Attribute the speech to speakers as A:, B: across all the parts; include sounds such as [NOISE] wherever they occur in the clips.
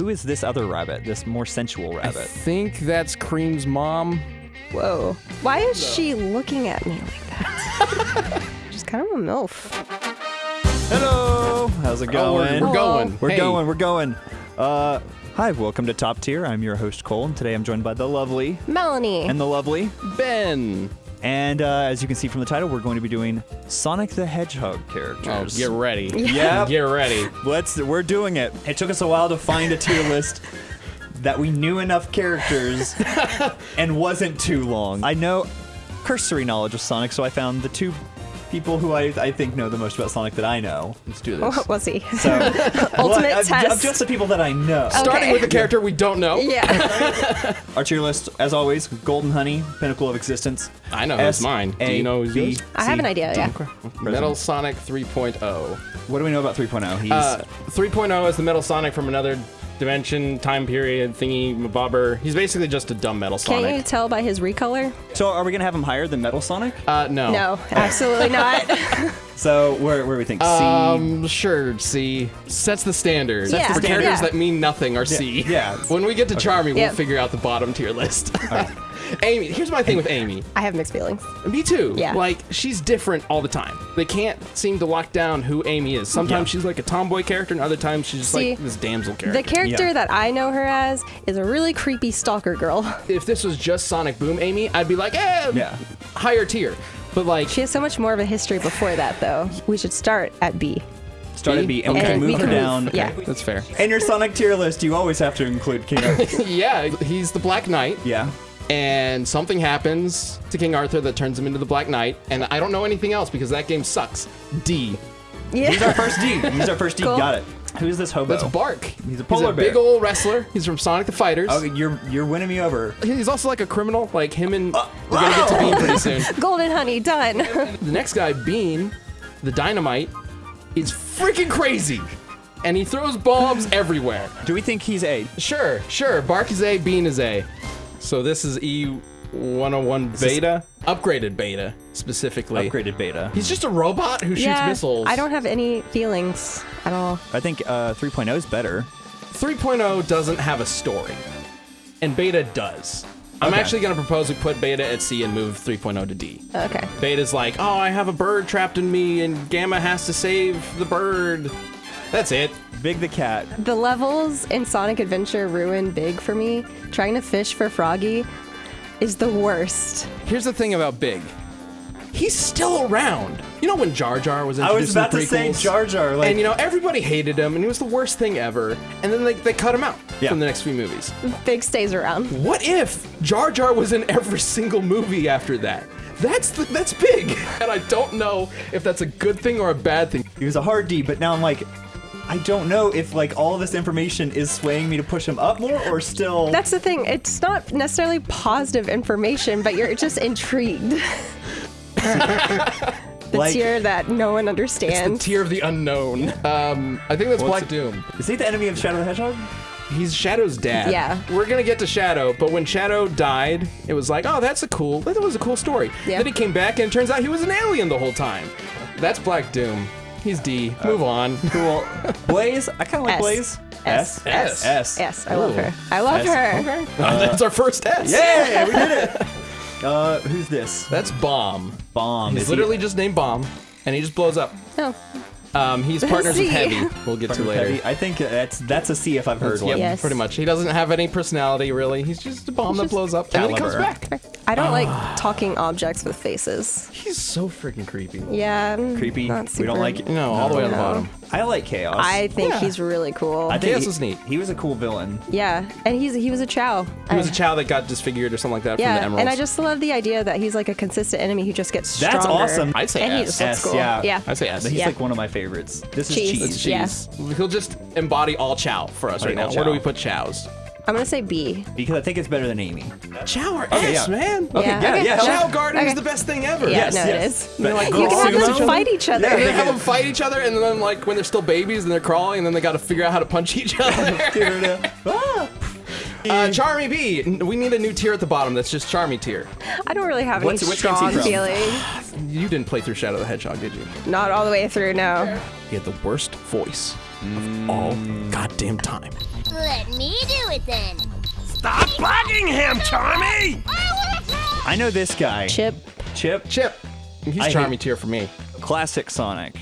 A: who is this other rabbit? This more sensual rabbit?
B: I think that's Cream's mom.
C: Whoa. Why is she looking at me like that? [LAUGHS] She's kind of a MILF.
A: Hello, how's it
B: Oh, we're,
A: going?
B: we're
C: Hello.
B: going.
A: We're going. We're going. Uh, hi, welcome to Top Tier. I'm your host Cole, and today I'm joined by the lovely
C: Melanie.
A: and the lovely.
B: Ben.
A: And uh, as you can see from the title, we're going to be doing Sonic the Hedgehog characters.
B: Oh,
A: characters.
B: get ready. [LAUGHS]
A: Yeah. [LAUGHS]
B: Get ready.
A: Let's. We're doing it. It took us a while to find a tier list that we knew enough characters [LAUGHS] and wasn't too long. I know cursory knowledge of Sonic, so I found the two people who I, I think know the most about Sonic that I know.
B: Let's do this. [LAUGHS] [LAUGHS]
C: What was he?
A: So
C: Ultimate
A: of,
C: test.
A: of just the people that I know.
B: Starting
C: Okay.
B: with a character we don't know.
C: yeah. [LAUGHS]
A: Our tier list, as always, Golden Honey, Pinnacle of Existence.
B: I know who's mine. Do you know who's
A: S, A,
B: yours?
A: B,
C: I have an idea, yeah.
B: Metal Sonic 3.0.
A: What do we know about 3.0? He's
B: Uh, 3.0 is the Metal Sonic from another dimension, time period, thingy, bobber. He's basically just a dumb Metal Sonic.
C: Can't you tell by his recolor?
A: so. Are we gonna have him higher than Metal Sonic?
B: Uh, no.
C: No, absolutely [LAUGHS] not.
A: So where where do we think? C.
B: Um, sure. C sets the standard.
C: Sets the
B: For
C: standard.
B: characters
C: Yeah.
B: that mean nothing are C.
A: yeah. [LAUGHS]
B: When we get to Charmy, we'll figure out the bottom tier list. Amy, here's my thing with Amy.
C: I have mixed feelings.
B: Me too.
C: Yeah.
B: Like she's different all the time. They can't seem to lock down who Amy is. Sometimes
A: Yeah.
B: she's like a tomboy character, and other times she's just
C: See,
B: like this damsel character.
C: The character
A: Yeah.
C: that I know her as is a really creepy stalker girl. [LAUGHS]
B: if this was just Sonic Boom Amy, I'd be like, eh,
A: Yeah.
B: higher tier. But like,
C: She has so much more of a history before that, though. We should start at B.
A: Start at B, and we can move
C: we
A: her
C: can
A: down.
C: move- yeah.
B: that's fair.
A: In your Sonic tier list, you always have to include King Arthur. [LAUGHS]
B: yeah, he's the Black Knight,
A: yeah.
B: And something happens to King Arthur that turns him into the Black Knight, and I don't know anything else because that game sucks. D.
C: Yeah.
A: He's our first D. [LAUGHS] He's our first D.
C: Cool.
A: Got it. Who's this hobo?
B: That's Bark.
A: He's a polar
B: big
A: bear.
B: Big old wrestler. He's from Sonic the Fighters.
A: Oh, you're you're winning me over.
B: He's also like a criminal. Like him and uh, we're gonna get to Bean pretty soon. [LAUGHS]
C: Golden honey, done. [LAUGHS]
B: The next guy, Bean, the Dynamite, is freaking crazy, and he throws bombs everywhere.
A: Do we think he's A?
B: Sure, sure. Bark is A, Bean is A. So this is E101 beta, upgraded beta specifically.
A: Upgraded beta.
B: He's just a robot who shoots
C: yeah,
B: missiles.
C: I don't have any feelings at all.
A: I think uh, 3.0 is better.
B: 3.0 doesn't have a story, and beta does. I'm
A: Okay.
B: actually gonna propose we put beta at C and move 3.0 to D.
C: Okay.
B: Beta's like, oh, I have a bird trapped in me, and Gamma has to save the bird. That's it.
A: Big the cat.
C: The levels in Sonic Adventure ruin big for me. Trying to fish for Froggy is the worst.
B: Here's the thing about Big. He's still around. You know when Jar Jar was in Saragogi.
A: I
B: introduced
A: was about
B: in
A: to say? Jar Jar. Like,
B: and you know everybody hated him, and he was the worst thing ever. And then they, they cut him out
A: Yeah.
B: from the next few movies.
C: Big stays around.
B: What if Jar Jar was in every single movie after that? That's the, that's big, [LAUGHS] and I don't know if that's a good thing or a bad thing.
A: he was a hard D, but now I'm like, I don't know if like all this information is swaying me to push him up more or still.
C: That's the thing. It's not necessarily positive information, but you're just intrigued. [LAUGHS] the
A: Like-
C: tier that no one
B: The
C: understands.
B: tier of the unknown. Um, I think that's
A: What's
B: Black Doom.
A: is he the enemy of Shadow the Hedgehog?
B: He's Shadow's dad.
C: Yeah.
B: We're gonna get to Shadow, but when Shadow died, it was like, oh, that's a cool. That was a cool story.
C: Yeah.
B: Then he came back, and it turns out he was an alien the whole time. That's Black Doom. He's D. Move on.
A: Cool. Blaze. I kind of like
C: S.
A: Blaze.
C: S.
B: S.
A: S.
C: Yes, I love
B: Ooh.
C: her. I love
A: S.
C: her.
B: Okay. [LAUGHS] that's our first S.
A: Yeah, we did it. [LAUGHS] Uh, who's this?
B: That's Bomb.
A: Bomb.
B: He's
A: Is he-
B: literally just named Bomb, and he just blows up.
C: No.
B: Um, he's [LAUGHS] partners with
C: C.
B: Heavy. We'll get to later.
A: Heavy. I think that's that's a C if I've heard
B: Yep,
A: one.
C: Yes.
B: pretty much. He doesn't have any personality really. He's just a bomb that blows up and then he comes
A: Caliber.
B: back.
C: I don't
B: Ah.
C: like talking objects with faces.
B: He's so freaking creepy.
C: Yeah. mm,
A: Creepy.
C: not
A: We don't like it.
B: No, all the way on the
C: No.
B: bottom.
A: I like Chaos.
C: I think
B: Yeah.
C: he's really cool.
A: I think
B: Chaos
A: he,
B: is neat.
A: He was a cool villain.
C: yeah, and he's he was a Chao.
B: He was a Chao that got disfigured or something like that from the
C: Yeah,
B: Emeralds.
C: and I just love the idea that he's like a consistent enemy who just gets stronger.
A: That's awesome.
B: I'd say
C: and he
B: S.
C: just looks
A: S,
C: cool.
A: yeah.
C: yeah.
B: I'd say S.
A: He's
C: Yeah.
A: like one of my favorites. This is
C: Cheese.
A: cheese.
B: It's
C: Yeah.
B: cheese. He'll just embody all Chao for us right
A: All
B: now. Where do
A: Chao.
B: we put Chows?
C: I'm gonna say B.
A: Because I think it's better than Amy.
B: Chao or
A: Okay,
B: S,
A: yeah.
B: man.
A: Okay,
C: Yeah,
A: yeah,
C: okay,
A: yeah.
B: Chao
C: Okay.
B: Garden is the best thing ever.
C: Yeah,
A: Yes,
C: no,
A: yes.
C: it is.
B: Like,
C: You can have
A: sumo?
C: them fight each other.
A: Yeah,
B: And
A: they
B: then have them fight each other, and then like when they're still babies and they're crawling, and then they got to figure out how to punch each [LAUGHS] other. [LAUGHS]
A: Ah.
B: uh, Charmy Bee. N- We need a new tier at the bottom. That's just Charmy tier.
C: I don't really have
A: What's-
C: any
A: which
C: strong
A: from?
C: feelings.
B: You didn't play through Shadow the Hedgehog, did you?
C: Not all the way through, no.
B: He had the worst voice of all goddamn time.
D: Let me do it then.
E: Stop bugging him, Charmy!
A: I know this guy.
C: Chip.
A: Chip.
B: Chip. He's
A: I hate-
B: Charmy tier for me.
A: Classic Sonic.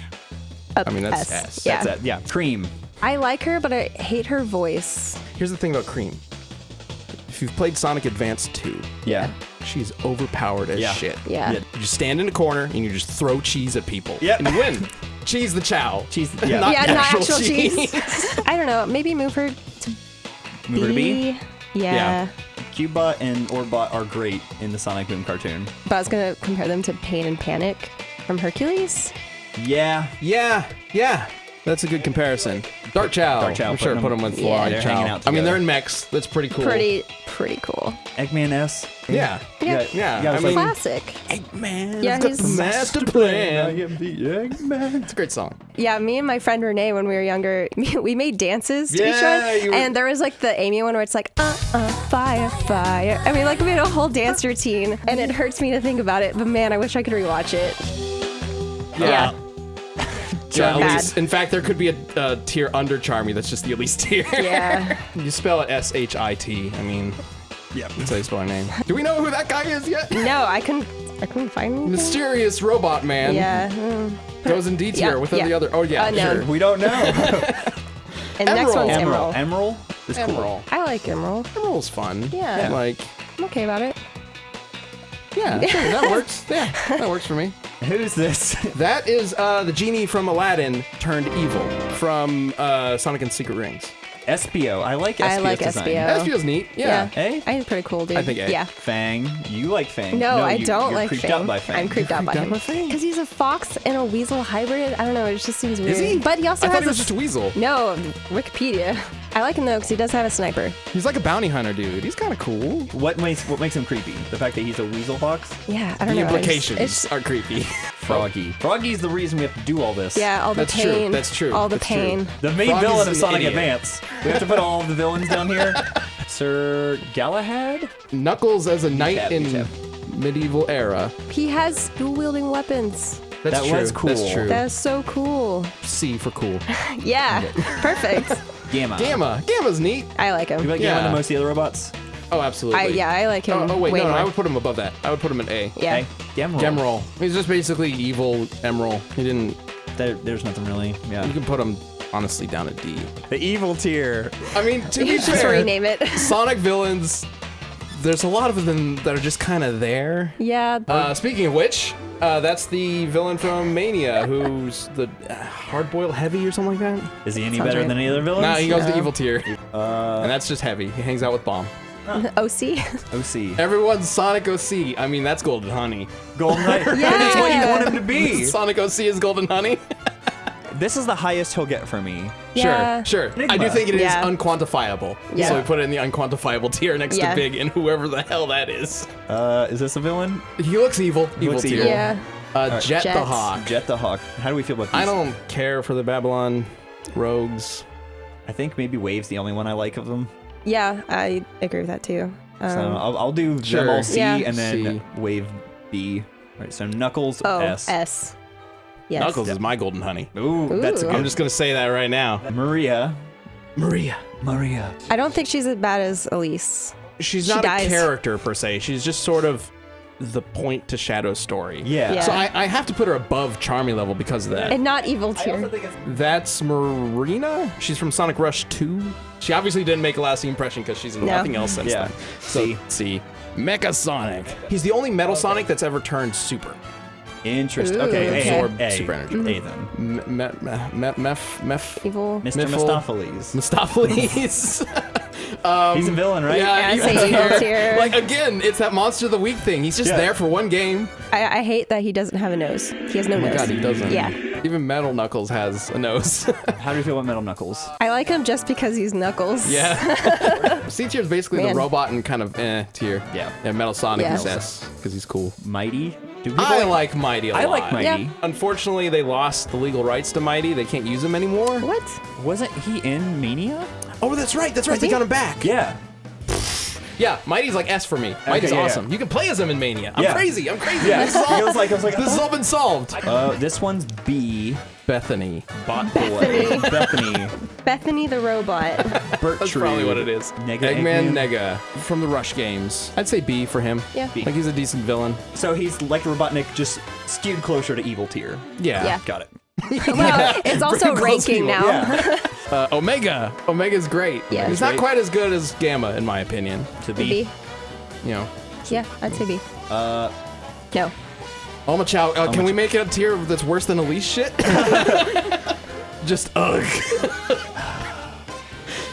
C: Up
B: I mean, that's
C: S.
B: S.
C: Yeah.
A: That's it. Yeah. Cream.
C: I like her, but I hate her voice.
B: Here's the thing about Cream. If you've played Sonic Advance 2,
A: Yeah.
B: she's overpowered as
A: Yeah.
B: shit.
C: Yeah.
A: Yeah.
B: You just stand in a corner and you just throw cheese at people.
A: Yep.
B: And you win. [LAUGHS] cheese the Chao.
A: Cheese. Yeah. [LAUGHS]
B: Not
C: yeah, not
B: actual
C: actual cheese.
B: cheese. [LAUGHS]
C: I don't know. Maybe move her to
A: Move to B.
C: B. Yeah.
A: Cubot and Orbot are great in the Sonic Boom cartoon.
C: But I was gonna compare them to Pain and Panic from Hercules.
A: Yeah.
B: Yeah, yeah. That's a good comparison. Dark Chao.
A: Dark Chao,
B: I'm sure
A: putting
B: put
A: them-
B: them with
C: Yeah.
B: Log
A: They're
B: Chao.
A: hanging out
B: I mean, they're in mechs. That's pretty cool.
C: Pretty, pretty cool.
A: Eggman S.
B: Yeah.
C: Yeah.
B: Yeah.
A: Yeah,
B: I
A: it's
B: mean,
C: Classic.
B: Eggman.
C: Yeah,
B: got
C: he's-
B: the master plan.
A: I am the Eggman.
B: It's a great song.
C: Yeah, me and my friend Renee, when we were younger, [LAUGHS] we made dances to each other.
B: were-
C: And there was like the Amy one where it's like, uh, uh, fire, fire. I mean, like we made a whole dance routine, and it hurts me to think about it. But man, I wish I could rewatch it. Yeah.
B: Yeah, [LAUGHS]
C: Bad.
B: Elise. In fact, there could be a, a tier under Charmy that's just the Elise [LAUGHS] tier.
C: Yeah.
B: you spell it S H I T. I mean,
A: Yeah.
B: that's how you spell her name. Do we know who that guy is yet?
C: no, I couldn't. I couldn't find anything.
B: Mysterious robot man.
C: Yeah. mm.
B: Goes in D tier
C: Yeah,
B: with all
C: yeah.
B: the other. Oh yeah,
C: Unknown.
B: sure.
A: We don't know. [LAUGHS]
C: And next
B: Emerald.
C: one's
A: Emerald.
C: Emerald.
A: Emerald is cool.
B: Emerald.
C: I like Emerald.
B: Emerald's fun.
C: Yeah.
B: Like,
C: I'm okay about it.
B: yeah, [LAUGHS] sure, that works. Yeah, that works for me.
A: Who's this? [LAUGHS]
B: That is uh, the genie from Aladdin turned evil from uh, Sonic and Secret Rings.
A: Espio. I like Espio's
C: I like
A: design.
C: Espio.
B: That neat. Yeah.
A: Hey?
C: I think pretty cool, dude.
B: I think A.
C: Yeah.
A: Fang. You like Fang.
C: No, I
A: you,
C: don't
A: you're
C: like
A: creeped
C: Fang.
A: out by Fang.
C: I'm creeped out by
B: creeped out
C: him.
B: by Fang?
C: Because he's a fox and a weasel hybrid. I don't know. It just seems weird.
B: Is he?
C: But he also
B: I
C: has
B: thought he
C: a
B: was just a weasel.
C: No, Wikipedia. [LAUGHS] I like him though because he does have a sniper.
B: He's like a bounty hunter, dude. He's kind of cool.
A: What makes what makes him creepy? The fact that he's a weasel fox?
C: Yeah, I don't
B: The
C: know. it's-
B: implications
C: It's,
B: are creepy. [LAUGHS]
A: Froggy. Froggy's the reason we have to do all this.
C: yeah, all the
B: That's true, that's true,
C: All the
B: that's true.
C: pain.
A: The main
B: Froggy's
A: villain of Sonic
B: idiot.
A: Advance. We have to put all of the villains down here. [LAUGHS] Sir Galahad?
B: Knuckles as a knight
A: Recap,
B: in
A: recap.
B: medieval era.
C: He has dual wielding weapons.
B: That's
A: That
B: true.
A: was cool.
B: That's true.
C: That's so cool.
B: C for cool. [LAUGHS]
C: Yeah, perfect.
A: Gamma.
B: Gamma. Gamma's neat.
C: I like him.
A: You
C: him.
A: like Gamma
B: Yeah.
A: the most of the other robots?
B: Oh, absolutely.
C: I, yeah, I like oh, him.
B: Oh, oh wait,
C: way
B: no, no,
C: more.
B: I would put him above that. I would put him at A.
C: yeah.
A: Hey, Gamma.
B: Gemerald. He's just basically evil Emerald. He didn't.
A: There, there's nothing really. Yeah.
B: You can put him honestly down at D.
A: The evil tier.
B: I mean, to be [LAUGHS]
C: Just
B: fair,
C: rename it.
B: Sonic villains. There's a lot of them that are just kind of there.
C: yeah.
B: Uh, speaking of which, uh, that's the villain from Mania, who's the uh, hard-boiled heavy or something like that.
A: Is he any
C: Sounds
A: better
C: right.
A: than any other villains?
B: Nah, he goes to evil tier, and that's just heavy. He hangs out with Bomb.
C: OC. [LAUGHS]
A: OC.
B: Everyone's Sonic OC. I mean, that's Golden Honey.
A: Golden Knight. [LAUGHS]
C: Yeah.
A: That's what you want him to be.
B: Sonic OC is Golden Honey. [LAUGHS]
A: This is the highest he'll get for me.
C: Yeah.
B: Sure, sure. I do think it is
C: Yeah.
B: unquantifiable.
C: Yeah.
B: So we put it in the unquantifiable tier next
C: Yeah.
B: to Big and whoever the hell that is.
A: Uh, is this a villain?
B: He looks evil. evil
A: looks
B: tier.
A: evil.
C: Yeah.
B: Uh, Jet the
C: Jet.
B: Hawk.
A: Jet the Hawk. How do we feel about these?
B: I don't care for the Babylon rogues.
A: I think maybe Wave's the only one I like of them.
C: Yeah, I agree with that too. Um,
A: So I'll, I'll do
B: Sure.
A: them all C
C: Yeah.
A: and then
B: C.
A: Wave B. All right, so Knuckles
C: oh,
A: S.
C: S. Yes.
B: Knuckles is my Golden Honey.
A: Ooh, that's a good.
B: I'm just gonna say that right now.
A: Maria.
B: Maria.
A: Maria.
C: I don't think she's as bad as Elise.
B: She's
C: She
B: not
C: dies.
B: a character per se. She's just sort of the point to Shadow's story.
A: Yeah.
C: Yeah.
B: So I, I have to put her above Charmy level because of that.
C: And not evil tier.
B: That's Marina. She's from Sonic Rush 2. She obviously didn't make a lasting impression because she's in
C: No.
B: nothing else since
A: Yeah.
B: then. So see. Mecha Sonic. He's the only Metal Sonic that's ever turned super.
A: Interesting.
C: Ooh,
A: Okay,
C: okay.
A: A,
B: Absorb
A: A,
B: super energy.
A: A then.
B: Me- me- me- me- mef, mef,
C: Evil.
A: Mr.
B: Miffle.
A: Mistopheles.
B: Mistopheles. [LAUGHS]
A: He's a villain, right?
C: Yeah,
B: he's
C: I'd say
B: there.
C: evil tier.
B: Like again, it's that monster of the week thing. He's just
A: Yeah.
B: there for one game.
C: I, I hate that he doesn't have a nose. He has no
B: Oh my
C: nose.
B: god, he doesn't.
C: Yeah.
B: Even Metal Knuckles has a nose. [LAUGHS]
A: How do you feel about Metal Knuckles?
C: I like him just because he's Knuckles.
B: yeah. [LAUGHS] C tier is basically
C: Man.
B: the robot and kind of eh tier.
A: Yeah.
B: Yeah, Metal Sonic
C: Yeah.
B: is S because he's cool.
A: Mighty? Do people
B: I like Mighty a
A: I
B: lot.
A: like Mighty.
C: Yeah.
B: Unfortunately, they lost the legal rights to Mighty. They can't use him anymore.
C: What?
A: Wasn't he in Mania?
B: Oh, that's right. That's right.
C: Was
B: They
C: he?
B: got him back.
A: Yeah.
B: Yeah, Mighty's like S for me. Mighty's
A: yeah, yeah.
B: awesome. You can play as him in Mania. I'm
A: Yeah.
B: crazy. I'm crazy.
A: Yeah,
B: This, is all, [LAUGHS]
A: I was like, I was like,
B: this has all been solved.
A: uh, this one's B.
B: Bethany.
A: Bot boy. Bethany.
C: Bethany the robot. [LAUGHS]
A: Bert
B: That's probably what it is.
A: Nega
B: Eggman
A: Eggman.
B: Nega from the Rush games. I'd say B for him.
C: Yeah.
A: B.
B: Like he's a decent villain.
A: So he's like Robotnik, just skewed closer to evil tier.
B: Yeah.
C: Yeah.
A: Got it. [LAUGHS]
C: well, it's also
A: Close
C: ranking
A: evil,
C: now.
A: Yeah. [LAUGHS]
B: Uh, Omega. Omega's great.
C: Yeah.
B: He's not
A: Great.
B: quite as good as Gamma, in my opinion.
A: to
C: be.
A: B.
B: You know.
C: Yeah, I'd say B.
A: Uh,
C: No.
B: Omochao. Uh, can
A: Oma
B: we make it a tier that's worse than Elise shit? [LAUGHS] Just ugh.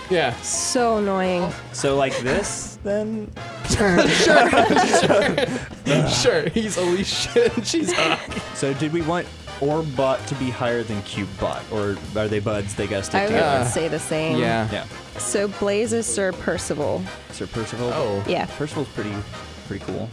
B: yeah.
C: So annoying.
A: so like this, then?
B: Sure. Sure. sure. He's Elise shit. She's ugh.
A: So did we want Orbot to be higher than Cubebot, or are they buds? They gotta stick
C: I would
A: together.
B: Yeah.
C: say the same.
B: Yeah.
A: Yeah.
C: So Blaze is Sir Percival.
A: Sir Percival.
B: Oh.
C: Yeah.
A: Percival's pretty, pretty cool.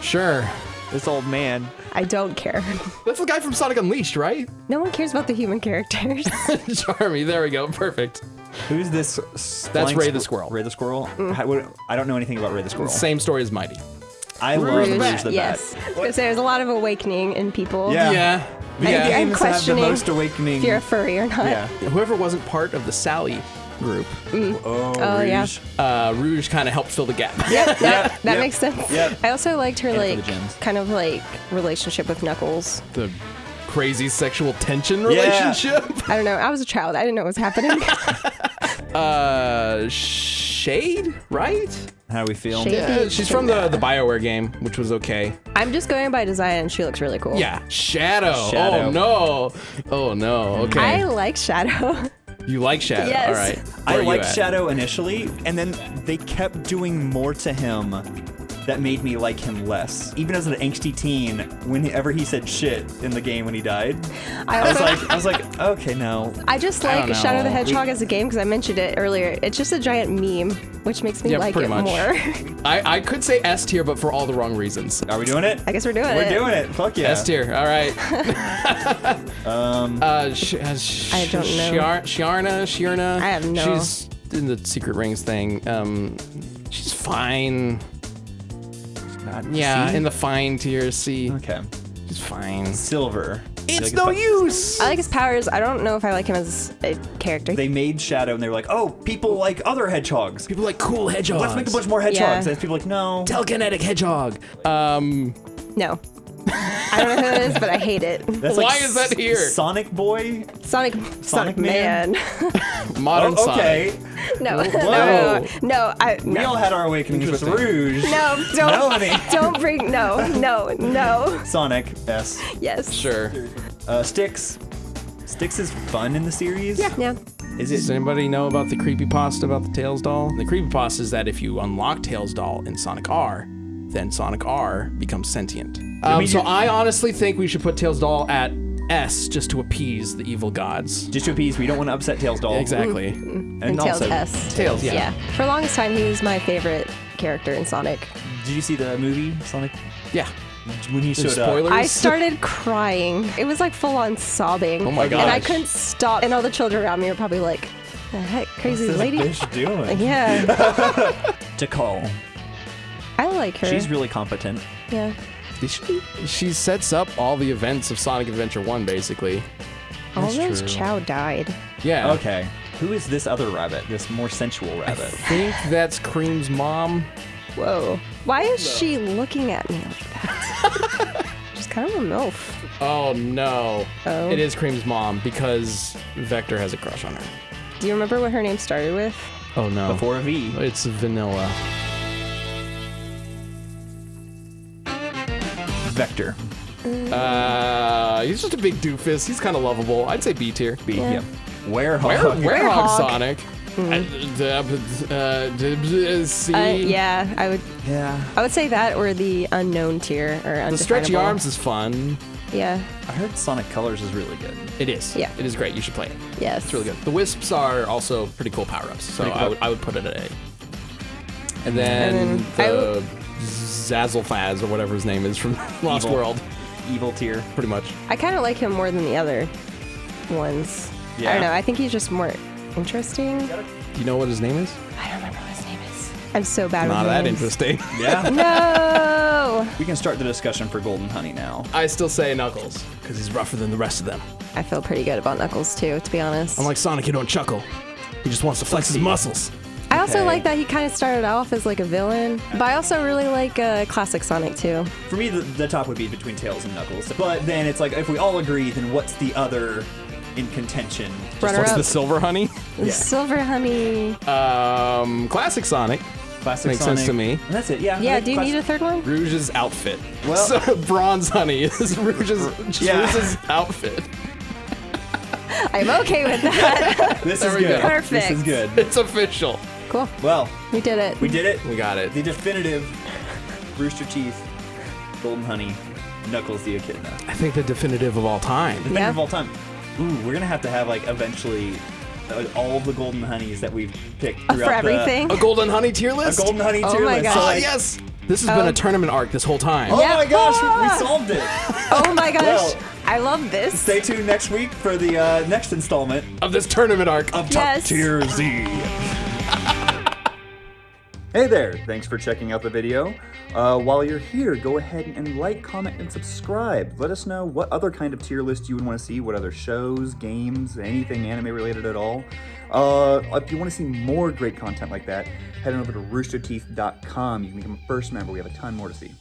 B: Sure.
A: This old man.
C: I don't care. [LAUGHS]
B: That's the guy from Sonic Unleashed, right?
C: No one cares about the human characters. [LAUGHS]
B: Charmy. There we go. Perfect.
A: Who's this?
B: That's Ray the Squirrel.
A: Ray the Squirrel.
C: Mm.
A: How- what- I don't know anything about Ray the Squirrel.
B: Same story as Mighty.
A: I
B: Rouge
A: love
B: the
A: Rouge
B: Bat.
A: the
C: yes.
A: Bat.
C: I was there's a lot of awakening in people.
A: Yeah.
B: Yeah.
A: Video
B: Yeah.
C: I'm
A: games have the
C: questioning
A: most awakening.
C: If you're a furry or not.
A: yeah.
B: Whoever wasn't part of the Sally group,
A: Oh,
C: Oh, yeah.
A: Rouge.
B: uh, Rouge kind of helped fill the gap.
C: Yep,
A: Yeah, [LAUGHS]
C: that
A: yep,
C: makes sense.
A: yep.
C: I also liked her
A: And for
C: like
A: gems.
C: kind of like relationship with Knuckles.
B: the crazy sexual tension
A: Yeah.
B: relationship. [LAUGHS]
C: I don't know. I was a child. I didn't know what was happening. [LAUGHS]
B: Uh, Shade, right?
A: How do we feel?
C: Shade?
B: Yeah, she's from the the Bioware game, which was okay.
C: I'm just going by design, and she looks really cool.
B: Yeah, Shadow.
A: Oh, Shadow.
B: Oh no. Oh no. Okay.
C: I like Shadow.
B: you like Shadow?
C: Yes.
B: All right.
A: I
B: Where are you
A: liked? Shadow initially, and then they kept doing more to him that made me like him less. Even as an angsty teen, whenever he said shit in the game when he died,
C: I,
A: I was like, I was like, okay, no.
C: I just like
B: don't
C: Shadow the
B: know.
C: Hedgehog as a game because I mentioned it earlier. It's just a giant meme, which makes me
B: Yeah,
C: like
B: pretty
C: it
B: much.
C: more. [LAUGHS]
B: I I could say S tier, but for all the wrong reasons.
A: Are we doing it?
C: I guess we're doing it.
A: We're doing it. Fuck yeah.
B: S tier. All right. [LAUGHS] um. Uh. Sh- uh, sh-
C: I don't know.
B: Shiar- Shiarna. Shiarna.
C: I have no-
B: She's in the Secret Rings thing. Um. She's fine.
A: God,
B: Yeah,
A: C?
B: in the fine tier. C.
A: Okay.
B: She's fine.
A: Silver.
B: It's
A: Like,
B: no use.
C: I like his powers. I don't know if I like him as a character.
A: They made Shadow, and they were like, oh, people like other hedgehogs.
B: People like cool hedgehogs.
A: Let's make a bunch more hedgehogs.
C: Yeah.
A: And people like, no.
B: telekinetic hedgehog. Um.
C: no. I don't know who it is, but I hate it.
A: That's
B: Why
A: like
B: is that here?
A: Sonic Boy.
C: Sonic, Sonic, Man. [LAUGHS]
B: Modern
A: Oh, okay.
C: no, no,
B: Whoa. [LAUGHS]
C: no, no, I,
A: We all had our awakenings with Rouge.
C: No, don't,
A: Melanie. [LAUGHS]
C: don't bring, no, no, no.
A: Sonic. S.
C: Yes.
B: Sure.
A: Uh, Sticks. Sticks is fun in the series.
C: Yeah. Yeah.
A: Is
B: Does anybody know about the creepypasta about the Tails doll? The creepypasta is that if you unlock Tails doll in Sonic R, then Sonic R becomes sentient. Um,
A: mean,
B: so I honestly think we should put Tails doll at S just to appease the evil gods.
A: Just to appease, we don't want to upset Tails doll.
B: Exactly. [LAUGHS]
A: And,
C: And Tails
A: also,
C: S.
B: Tails, yeah.
C: Yeah. For the longest time, he was my favorite character in Sonic.
A: did you see the movie Sonic
B: Yeah.
A: when he showed
B: Spoilers.
C: I started crying. It was like full on sobbing.
B: Oh my god!
C: And I couldn't stop. And all the children around me were probably like, the heck, crazy
A: What's this
C: lady?
A: bitch doing? [LAUGHS]
C: Yeah. [LAUGHS]
A: Tikal.
C: I like her.
A: She's really competent.
C: yeah.
B: She, she sets up all the events of Sonic Adventure 1, basically.
C: All those
B: true.
C: Chao died.
B: Yeah.
A: Okay. Who is this other rabbit? This more sensual rabbit?
B: I think that's Cream's mom.
C: Whoa. Why is she looking at me like that? [LAUGHS] She's kind of a MILF.
B: Oh no.
C: Oh.
B: It is Cream's mom because Vector has a crush on her.
C: Do you remember what her name started with?
B: Oh no.
A: Before a V.
B: It's vanilla.
A: Vector.
B: Uh, he's just a big doofus. He's kind of lovable. I'd say B tier.
A: B.
C: Yeah.
A: Yep. Werehog.
B: Where, Werehog
C: Werehog.
B: Sonic. Uh, d- uh, d- d- C.
C: Uh, yeah, I would.
A: Yeah.
C: I would say that or the unknown tier or
B: The stretchy arms is fun.
C: Yeah.
A: I heard Sonic Colors is really good.
B: It is.
C: Yeah.
B: It is great. You should play it.
C: Yes.
B: It's really good. The wisps are also pretty cool power ups. So
A: cool.
B: I would I would put it at A. And then,
C: And then I
B: the Zazzlefaz or whatever his name is from [LAUGHS] Lost
A: Evil.
B: World,
A: Evil tier.
B: pretty much.
C: I kind of like him more than the other ones. I don't know. I think he's just more interesting.
B: Do you know what his name is?
C: I don't remember what his name is. I'm so bad at this.
B: Not
C: with
B: that
C: names.
B: interesting. [LAUGHS] [LAUGHS]
A: Yeah.
C: No.
A: we can start the discussion for Golden Honey now.
B: I still say Knuckles because he's rougher than the rest of them.
C: I feel pretty good about Knuckles too, to be honest.
B: Unlike Sonic, he don't chuckle. He just wants to flex his muscles.
C: I also like that he kind of started off as like a villain, but I also really like uh, classic Sonic too.
A: For me, the, the top would be between Tails and Knuckles. But then it's like, if we all agree, then what's the other in contention?
C: Runner
B: What's
C: up.
B: the silver honey?
A: Yeah.
C: Silver Honey.
B: Um, classic Sonic.
A: Classic
B: Makes sense to me.
A: And that's it, yeah.
C: Yeah,
A: think
C: do you
A: classic-
C: need a third one?
B: Rouge's outfit.
A: Well- [LAUGHS]
B: so, bronze honey is Rouge's, just
A: Yeah.
B: Rouge's outfit.
C: I'm okay with that. [LAUGHS]
A: This
B: There
A: is
B: we
A: good.
B: go.
A: This is
C: Perfect.
A: good.
B: It's official.
C: Cool.
A: Well,
C: We did it.
A: we did it.
B: We got it.
A: The definitive [LAUGHS] Rooster Teeth, Golden Honey, Knuckles the Echidna.
B: I think the definitive of all time.
A: The definitive
C: Yeah.
A: of all time. Ooh, we're gonna have to have like eventually uh, all of the golden honeys that we've picked
C: Uh,
A: throughout
C: for everything.
B: A golden honey tier
A: The, a
B: list.
A: golden honey
C: Oh
A: tier
C: my
A: list.
C: gosh.
A: So,
B: Oh
A: like,
B: yes. This has been
C: Oh.
B: a tournament arc this whole time.
A: Oh
C: Yeah.
A: my gosh,
C: Ah!
A: we solved it. [LAUGHS]
C: oh my gosh.
A: Well-
C: I love this.
A: Stay tuned next week for the uh, next installment
B: Of this tournament arc.
A: of Top Tier Z. hey there, thanks for checking out the video. Uh, while you're here, go ahead and like, comment, and subscribe. Let us know what other kind of tier list you would want to see, what other shows, games, anything anime related at all. Uh, if you want to see more great content like that, head on over to roosterteeth.com. You can become a first member. We have a ton more to see.